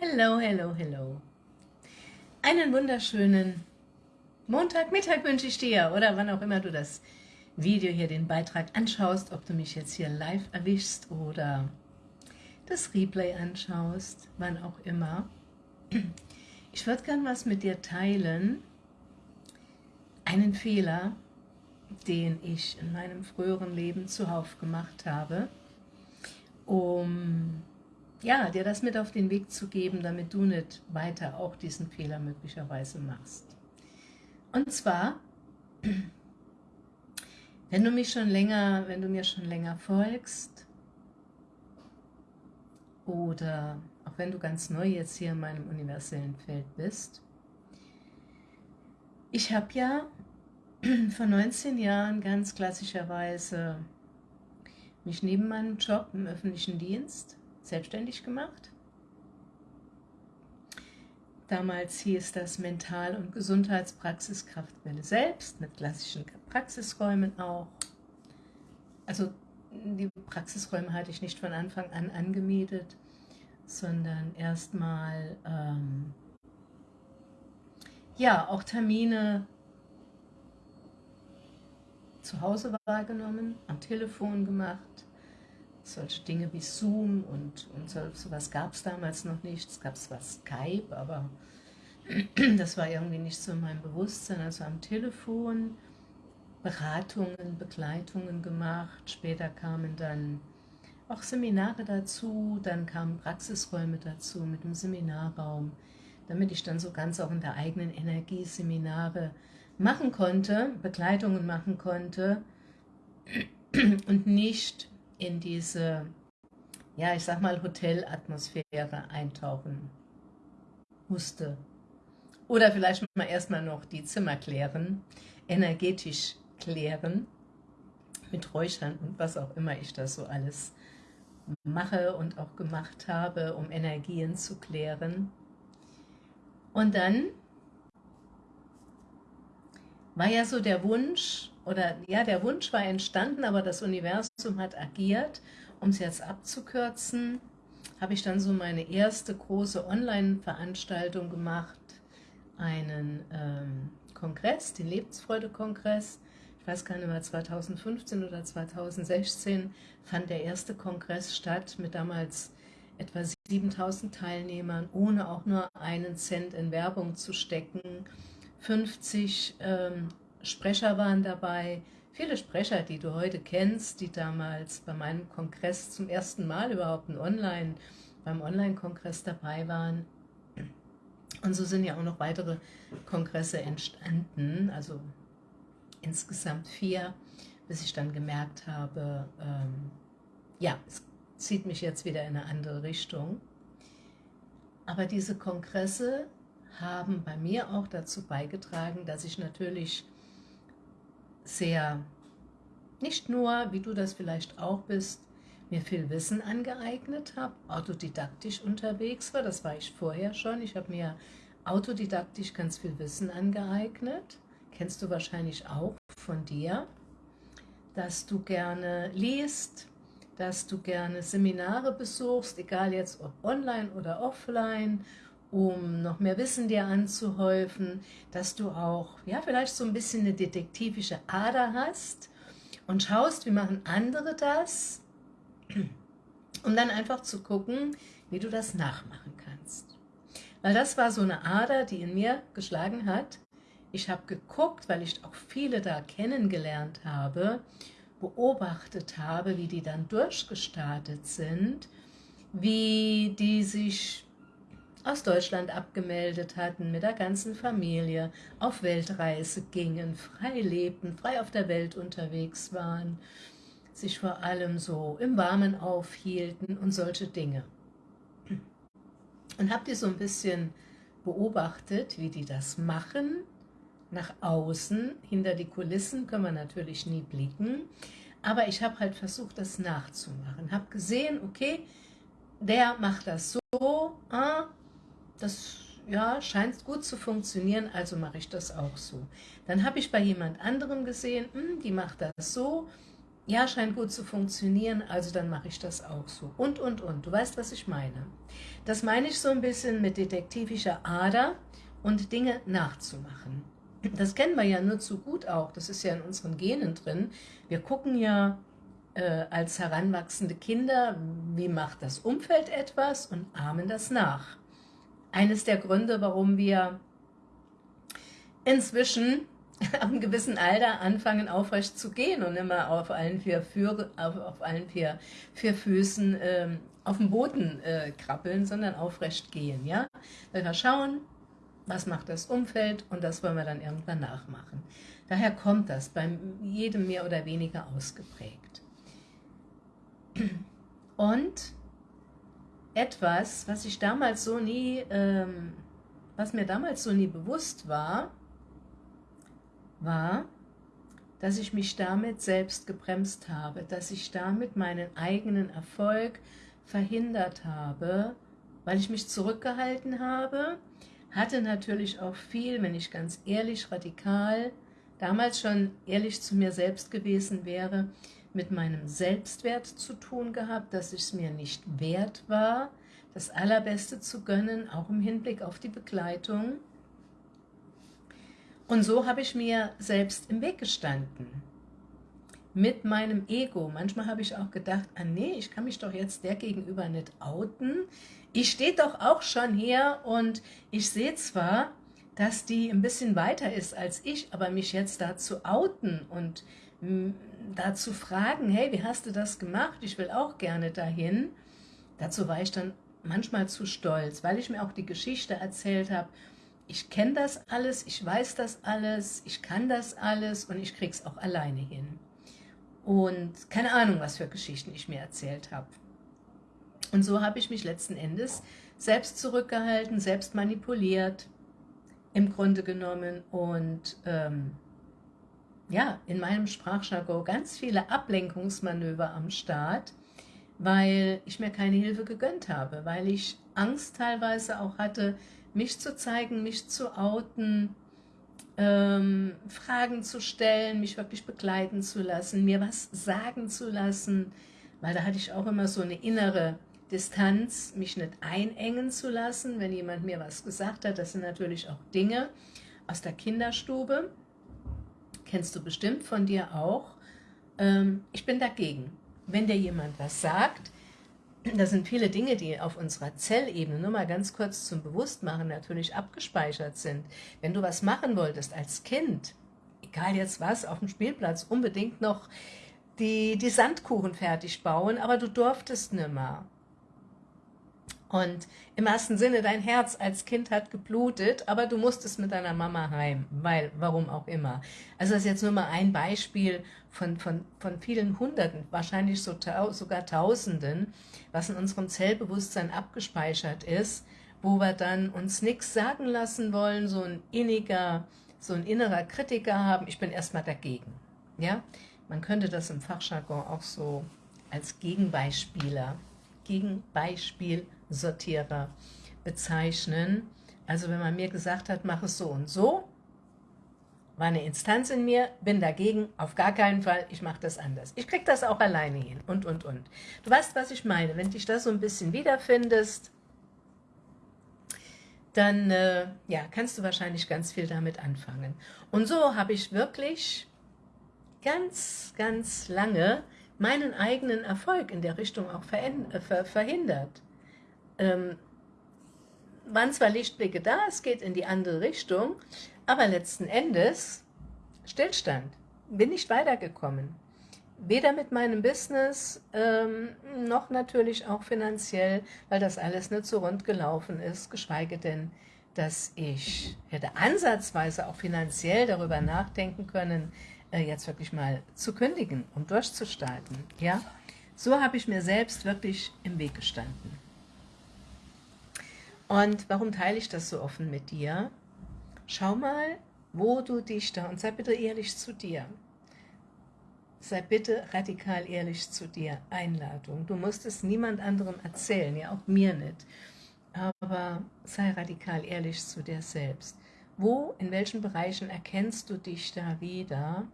Hello, hello, hello. Einen wunderschönen Montagmittag wünsche ich dir oder wann auch immer du das Video hier, den Beitrag anschaust, ob du mich jetzt hier live erwischst oder das Replay anschaust, wann auch immer. Ich würde gern was mit dir teilen, einen Fehler, den ich in meinem früheren Leben zuhauf gemacht habe, um ja, dir das mit auf den Weg zu geben, damit du nicht weiter auch diesen Fehler möglicherweise machst. Und zwar, wenn du mich schon länger, wenn du mir schon länger folgst oder auch wenn du ganz neu jetzt hier in meinem universellen Feld bist, ich habe ja vor 19 Jahren ganz klassischerweise mich neben meinem Job im öffentlichen Dienst selbstständig gemacht. Damals hieß das Mental- und Gesundheitspraxis Kraftwelle selbst, mit klassischen Praxisräumen auch. Also die Praxisräume hatte ich nicht von Anfang an angemietet, sondern erstmal ähm, ja, auch Termine zu Hause wahrgenommen, am Telefon gemacht, solche Dinge wie Zoom und, und so, sowas gab es damals noch nicht. Es gab zwar Skype, aber das war irgendwie nicht so in meinem Bewusstsein. Also am Telefon Beratungen, Begleitungen gemacht. Später kamen dann auch Seminare dazu, dann kamen Praxisräume dazu mit dem Seminarraum, damit ich dann so ganz auch in der eigenen Energie Seminare machen konnte, Begleitungen machen konnte und nicht in diese, ja, ich sag mal, Hotelatmosphäre eintauchen musste. Oder vielleicht mal erstmal noch die Zimmer klären, energetisch klären, mit Räuchern und was auch immer ich da so alles mache und auch gemacht habe, um Energien zu klären. Und dann war ja so der Wunsch, oder ja, der Wunsch war entstanden, aber das Universum hat agiert. Um es jetzt abzukürzen, habe ich dann so meine erste große Online-Veranstaltung gemacht, einen ähm, Kongress, den Lebensfreude-Kongress. Ich weiß gar nicht mehr, 2015 oder 2016 fand der erste Kongress statt mit damals etwa 7000 Teilnehmern, ohne auch nur einen Cent in Werbung zu stecken. 50 ähm, Sprecher waren dabei, viele Sprecher, die du heute kennst, die damals bei meinem Kongress zum ersten Mal überhaupt Online, beim Online-Kongress dabei waren. Und so sind ja auch noch weitere Kongresse entstanden, also insgesamt vier, bis ich dann gemerkt habe, ähm, ja, es zieht mich jetzt wieder in eine andere Richtung. Aber diese Kongresse haben bei mir auch dazu beigetragen, dass ich natürlich sehr, nicht nur, wie du das vielleicht auch bist, mir viel Wissen angeeignet habe, autodidaktisch unterwegs war, das war ich vorher schon, ich habe mir autodidaktisch ganz viel Wissen angeeignet, kennst du wahrscheinlich auch von dir, dass du gerne liest, dass du gerne Seminare besuchst, egal jetzt ob online oder offline um noch mehr Wissen dir anzuhäufen, dass du auch ja vielleicht so ein bisschen eine detektivische Ader hast und schaust, wie machen andere das, um dann einfach zu gucken, wie du das nachmachen kannst. Weil das war so eine Ader, die in mir geschlagen hat. Ich habe geguckt, weil ich auch viele da kennengelernt habe, beobachtet habe, wie die dann durchgestartet sind, wie die sich aus Deutschland abgemeldet hatten, mit der ganzen Familie auf Weltreise gingen, frei lebten, frei auf der Welt unterwegs waren, sich vor allem so im Warmen aufhielten und solche Dinge. Und habt ihr so ein bisschen beobachtet, wie die das machen, nach außen, hinter die Kulissen können wir natürlich nie blicken, aber ich habe halt versucht, das nachzumachen, habe gesehen, okay, der macht das so, ah, das ja, scheint gut zu funktionieren, also mache ich das auch so. Dann habe ich bei jemand anderem gesehen, hm, die macht das so, ja, scheint gut zu funktionieren, also dann mache ich das auch so. Und, und, und. Du weißt, was ich meine. Das meine ich so ein bisschen mit detektivischer Ader und Dinge nachzumachen. Das kennen wir ja nur zu gut auch. Das ist ja in unseren Genen drin. Wir gucken ja äh, als heranwachsende Kinder, wie macht das Umfeld etwas und ahmen das nach. Eines der Gründe, warum wir inzwischen am gewissen Alter anfangen aufrecht zu gehen und immer auf allen vier, Führe, auf, auf allen vier, vier Füßen ähm, auf dem Boden äh, krabbeln, sondern aufrecht gehen. Ja? Weil wir schauen, was macht das Umfeld und das wollen wir dann irgendwann nachmachen. Daher kommt das bei jedem mehr oder weniger ausgeprägt. Und etwas, was ich damals so nie, ähm, was mir damals so nie bewusst war, war, dass ich mich damit selbst gebremst habe, dass ich damit meinen eigenen Erfolg verhindert habe, weil ich mich zurückgehalten habe, hatte natürlich auch viel, wenn ich ganz ehrlich, radikal, damals schon ehrlich zu mir selbst gewesen wäre, mit meinem Selbstwert zu tun gehabt, dass ich es mir nicht wert war, das Allerbeste zu gönnen, auch im Hinblick auf die Begleitung. Und so habe ich mir selbst im Weg gestanden. Mit meinem Ego. Manchmal habe ich auch gedacht, ah nee, ich kann mich doch jetzt der gegenüber nicht outen. Ich stehe doch auch schon hier und ich sehe zwar, dass die ein bisschen weiter ist als ich, aber mich jetzt da zu outen und hm, da zu fragen, hey, wie hast du das gemacht? Ich will auch gerne dahin. Dazu war ich dann manchmal zu stolz, weil ich mir auch die Geschichte erzählt habe, ich kenne das alles, ich weiß das alles, ich kann das alles und ich krieg's auch alleine hin. Und keine Ahnung, was für Geschichten ich mir erzählt habe. Und so habe ich mich letzten Endes selbst zurückgehalten, selbst manipuliert, im Grunde genommen und ähm, ja, in meinem Sprachjargon ganz viele Ablenkungsmanöver am Start, weil ich mir keine Hilfe gegönnt habe, weil ich Angst teilweise auch hatte, mich zu zeigen, mich zu outen, ähm, Fragen zu stellen, mich wirklich begleiten zu lassen, mir was sagen zu lassen, weil da hatte ich auch immer so eine innere Distanz, mich nicht einengen zu lassen, wenn jemand mir was gesagt hat. Das sind natürlich auch Dinge aus der Kinderstube, kennst du bestimmt von dir auch. Ähm, ich bin dagegen. Wenn dir jemand was sagt, das sind viele Dinge, die auf unserer Zellebene, nur mal ganz kurz zum Bewusstmachen, natürlich abgespeichert sind. Wenn du was machen wolltest als Kind, egal jetzt was, auf dem Spielplatz, unbedingt noch die, die Sandkuchen fertig bauen, aber du durftest nimmer. Und im ersten Sinne, dein Herz als Kind hat geblutet, aber du musstest mit deiner Mama heim, weil, warum auch immer. Also das ist jetzt nur mal ein Beispiel von, von, von vielen Hunderten, wahrscheinlich so, sogar Tausenden, was in unserem Zellbewusstsein abgespeichert ist, wo wir dann uns nichts sagen lassen wollen, so ein inniger, so ein innerer Kritiker haben, ich bin erstmal dagegen. Ja, man könnte das im Fachjargon auch so als Gegenbeispieler, Gegenbeispiel Sortierer bezeichnen. Also wenn man mir gesagt hat, mach es so und so, war eine Instanz in mir, bin dagegen, auf gar keinen Fall, ich mache das anders. Ich kriege das auch alleine hin und, und, und. Du weißt, was ich meine. Wenn dich da so ein bisschen wiederfindest, dann äh, ja, kannst du wahrscheinlich ganz viel damit anfangen. Und so habe ich wirklich ganz, ganz lange meinen eigenen Erfolg in der Richtung auch äh, verhindert ähm, waren zwar Lichtblicke da, es geht in die andere Richtung, aber letzten Endes Stillstand. Bin nicht weitergekommen. Weder mit meinem Business, ähm, noch natürlich auch finanziell, weil das alles nicht so rund gelaufen ist, geschweige denn, dass ich hätte ansatzweise auch finanziell darüber nachdenken können, äh, jetzt wirklich mal zu kündigen, um durchzustarten. Ja? So habe ich mir selbst wirklich im Weg gestanden. Und warum teile ich das so offen mit dir? Schau mal, wo du dich da, und sei bitte ehrlich zu dir. Sei bitte radikal ehrlich zu dir. Einladung. Du musst es niemand anderem erzählen, ja auch mir nicht. Aber sei radikal ehrlich zu dir selbst. Wo, in welchen Bereichen erkennst du dich da wieder,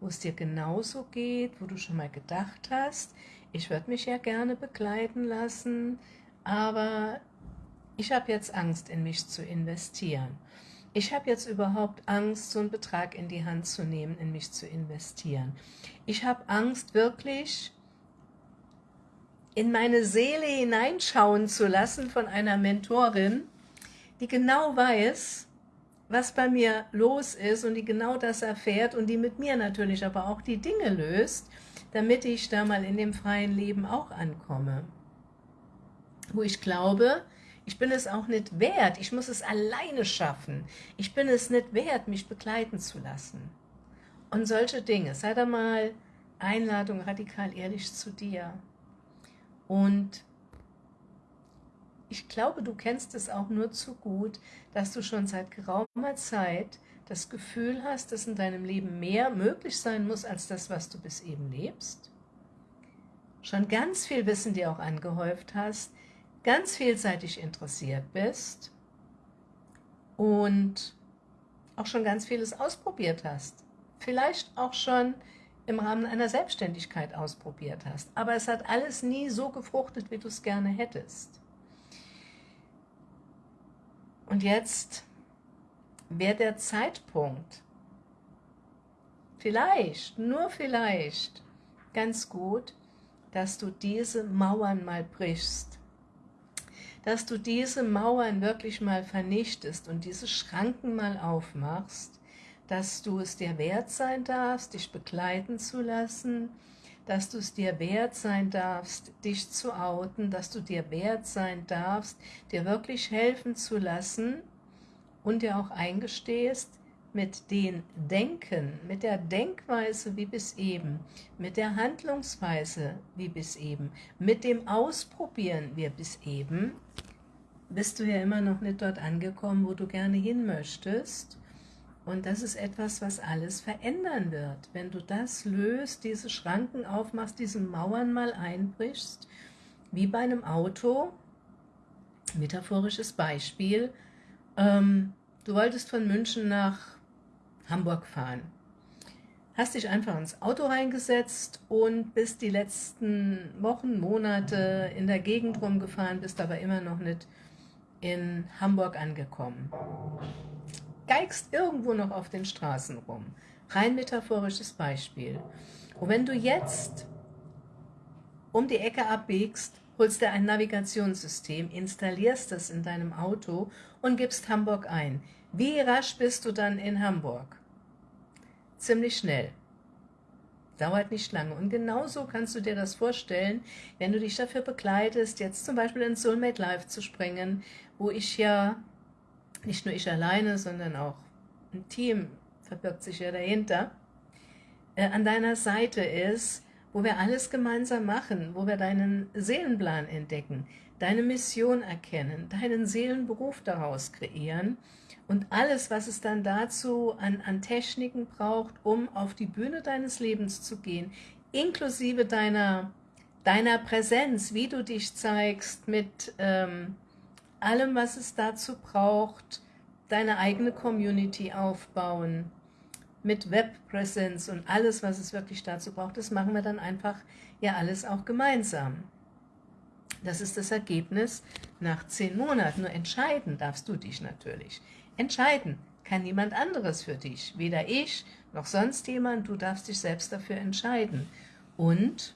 wo es dir genauso geht, wo du schon mal gedacht hast, ich würde mich ja gerne begleiten lassen, aber ich habe jetzt Angst, in mich zu investieren. Ich habe jetzt überhaupt Angst, so einen Betrag in die Hand zu nehmen, in mich zu investieren. Ich habe Angst, wirklich in meine Seele hineinschauen zu lassen von einer Mentorin, die genau weiß, was bei mir los ist und die genau das erfährt und die mit mir natürlich aber auch die Dinge löst, damit ich da mal in dem freien Leben auch ankomme. Wo ich glaube, ich bin es auch nicht wert, ich muss es alleine schaffen. Ich bin es nicht wert, mich begleiten zu lassen. Und solche Dinge, sei da mal Einladung radikal ehrlich zu dir. Und ich glaube, du kennst es auch nur zu gut, dass du schon seit geraumer Zeit das Gefühl hast, dass in deinem Leben mehr möglich sein muss, als das, was du bis eben lebst. Schon ganz viel Wissen dir auch angehäuft hast, ganz vielseitig interessiert bist und auch schon ganz vieles ausprobiert hast. Vielleicht auch schon im Rahmen einer Selbstständigkeit ausprobiert hast. Aber es hat alles nie so gefruchtet, wie du es gerne hättest. Und jetzt wäre der Zeitpunkt, vielleicht, nur vielleicht, ganz gut, dass du diese Mauern mal brichst, dass du diese Mauern wirklich mal vernichtest und diese Schranken mal aufmachst dass du es dir wert sein darfst, dich begleiten zu lassen, dass du es dir wert sein darfst, dich zu outen, dass du dir wert sein darfst, dir wirklich helfen zu lassen und dir auch eingestehst, mit den Denken, mit der Denkweise wie bis eben, mit der Handlungsweise wie bis eben, mit dem Ausprobieren wie bis eben, bist du ja immer noch nicht dort angekommen, wo du gerne hin möchtest und das ist etwas, was alles verändern wird. Wenn du das löst, diese Schranken aufmachst, diese Mauern mal einbrichst, wie bei einem Auto, metaphorisches Beispiel, ähm, du wolltest von München nach Hamburg fahren. Hast dich einfach ins Auto reingesetzt und bist die letzten Wochen, Monate in der Gegend rumgefahren, bist aber immer noch nicht in Hamburg angekommen geigst irgendwo noch auf den Straßen rum. Rein metaphorisches Beispiel. Und wenn du jetzt um die Ecke abbiegst, holst dir ein Navigationssystem, installierst das in deinem Auto und gibst Hamburg ein. Wie rasch bist du dann in Hamburg? Ziemlich schnell. Dauert nicht lange. Und genauso kannst du dir das vorstellen, wenn du dich dafür begleitest, jetzt zum Beispiel in Soulmate Live zu springen, wo ich ja nicht nur ich alleine, sondern auch ein Team verbirgt sich ja dahinter, äh, an deiner Seite ist, wo wir alles gemeinsam machen, wo wir deinen Seelenplan entdecken, deine Mission erkennen, deinen Seelenberuf daraus kreieren und alles, was es dann dazu an, an Techniken braucht, um auf die Bühne deines Lebens zu gehen, inklusive deiner, deiner Präsenz, wie du dich zeigst mit ähm, allem, was es dazu braucht, deine eigene Community aufbauen, mit Webpräsenz und alles, was es wirklich dazu braucht, das machen wir dann einfach ja alles auch gemeinsam. Das ist das Ergebnis nach zehn Monaten. Nur entscheiden darfst du dich natürlich. Entscheiden kann niemand anderes für dich. Weder ich noch sonst jemand. Du darfst dich selbst dafür entscheiden. Und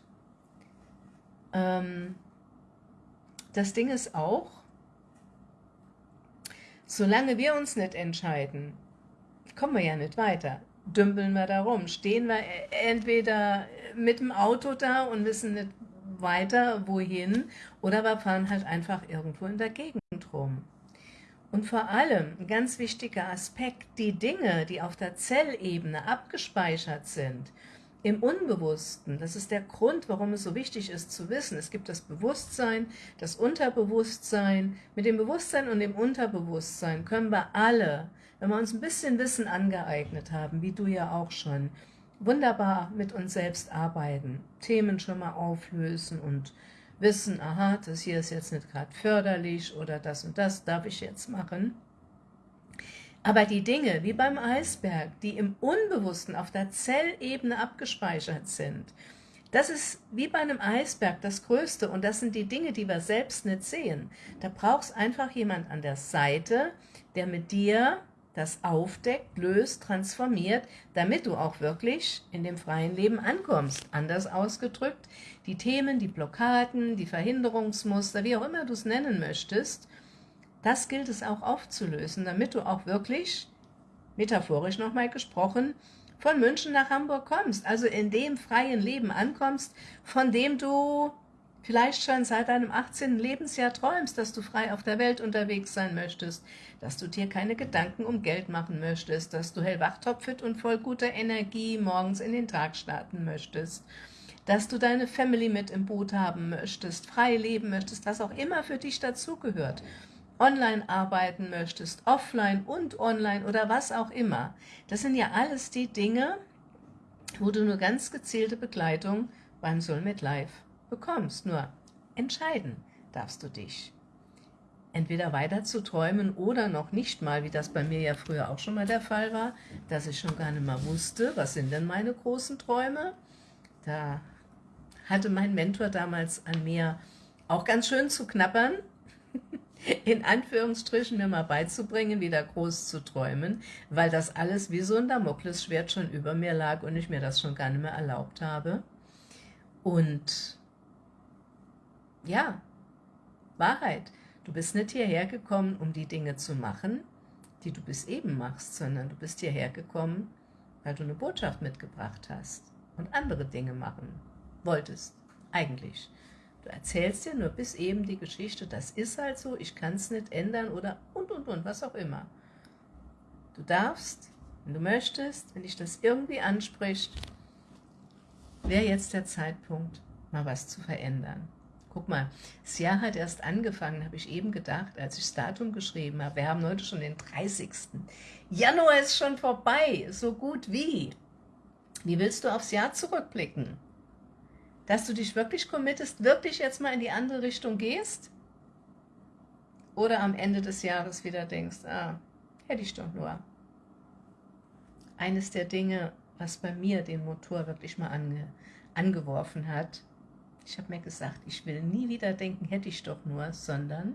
ähm, das Ding ist auch, Solange wir uns nicht entscheiden, kommen wir ja nicht weiter. Dümpeln wir da rum, stehen wir entweder mit dem Auto da und wissen nicht weiter wohin oder wir fahren halt einfach irgendwo in der Gegend rum. Und vor allem, ein ganz wichtiger Aspekt, die Dinge, die auf der Zellebene abgespeichert sind, im Unbewussten. Das ist der Grund, warum es so wichtig ist zu wissen. Es gibt das Bewusstsein, das Unterbewusstsein. Mit dem Bewusstsein und dem Unterbewusstsein können wir alle, wenn wir uns ein bisschen Wissen angeeignet haben, wie du ja auch schon, wunderbar mit uns selbst arbeiten, Themen schon mal auflösen und wissen, aha, das hier ist jetzt nicht gerade förderlich oder das und das darf ich jetzt machen. Aber die Dinge, wie beim Eisberg, die im Unbewussten auf der Zellebene abgespeichert sind, das ist wie bei einem Eisberg das Größte und das sind die Dinge, die wir selbst nicht sehen. Da brauchst einfach jemand an der Seite, der mit dir das aufdeckt, löst, transformiert, damit du auch wirklich in dem freien Leben ankommst. Anders ausgedrückt, die Themen, die Blockaden, die Verhinderungsmuster, wie auch immer du es nennen möchtest, das gilt es auch aufzulösen, damit du auch wirklich, metaphorisch nochmal gesprochen, von München nach Hamburg kommst, also in dem freien Leben ankommst, von dem du vielleicht schon seit deinem 18. Lebensjahr träumst, dass du frei auf der Welt unterwegs sein möchtest, dass du dir keine Gedanken um Geld machen möchtest, dass du hellwach, topfit und voll guter Energie morgens in den Tag starten möchtest, dass du deine Family mit im Boot haben möchtest, frei leben möchtest, was auch immer für dich dazugehört online arbeiten möchtest, offline und online oder was auch immer. Das sind ja alles die Dinge, wo du nur ganz gezielte Begleitung beim Soulmate Live bekommst. Nur entscheiden darfst du dich. Entweder weiter zu träumen oder noch nicht mal, wie das bei mir ja früher auch schon mal der Fall war, dass ich schon gar nicht mehr wusste, was sind denn meine großen Träume. Da hatte mein Mentor damals an mir auch ganz schön zu knabbern, in Anführungsstrichen mir mal beizubringen, wieder groß zu träumen, weil das alles wie so ein Damoklesschwert schon über mir lag und ich mir das schon gar nicht mehr erlaubt habe. Und ja, Wahrheit, du bist nicht hierher gekommen, um die Dinge zu machen, die du bis eben machst, sondern du bist hierher gekommen, weil du eine Botschaft mitgebracht hast und andere Dinge machen wolltest, eigentlich. Du erzählst dir nur bis eben die Geschichte, das ist halt so, ich kann es nicht ändern oder und und und, was auch immer. Du darfst, wenn du möchtest, wenn dich das irgendwie anspricht, wäre jetzt der Zeitpunkt, mal was zu verändern. Guck mal, das Jahr hat erst angefangen, habe ich eben gedacht, als ich das Datum geschrieben habe. Wir haben heute schon den 30. Januar ist schon vorbei, so gut wie. Wie willst du aufs Jahr zurückblicken? dass du dich wirklich committest, wirklich jetzt mal in die andere Richtung gehst? Oder am Ende des Jahres wieder denkst, ah, hätte ich doch nur. Eines der Dinge, was bei mir den Motor wirklich mal ange, angeworfen hat, ich habe mir gesagt, ich will nie wieder denken, hätte ich doch nur, sondern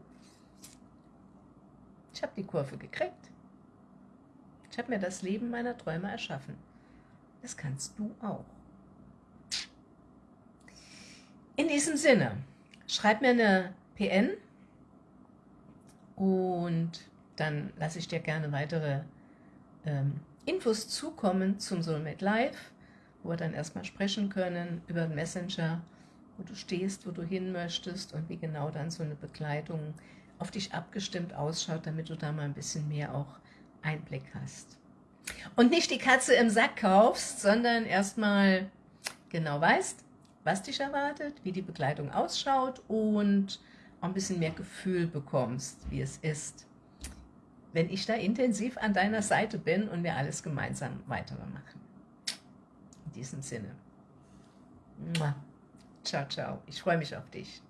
ich habe die Kurve gekriegt. Ich habe mir das Leben meiner Träume erschaffen. Das kannst du auch. In diesem Sinne, schreib mir eine PN und dann lasse ich dir gerne weitere ähm, Infos zukommen zum Soulmate Live, wo wir dann erstmal sprechen können über den Messenger, wo du stehst, wo du hin möchtest und wie genau dann so eine Begleitung auf dich abgestimmt ausschaut, damit du da mal ein bisschen mehr auch Einblick hast. Und nicht die Katze im Sack kaufst, sondern erstmal genau weißt, was dich erwartet, wie die Begleitung ausschaut und ein bisschen mehr Gefühl bekommst, wie es ist, wenn ich da intensiv an deiner Seite bin und wir alles gemeinsam weitermachen. In diesem Sinne. Ciao, ciao. Ich freue mich auf dich.